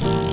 Bye.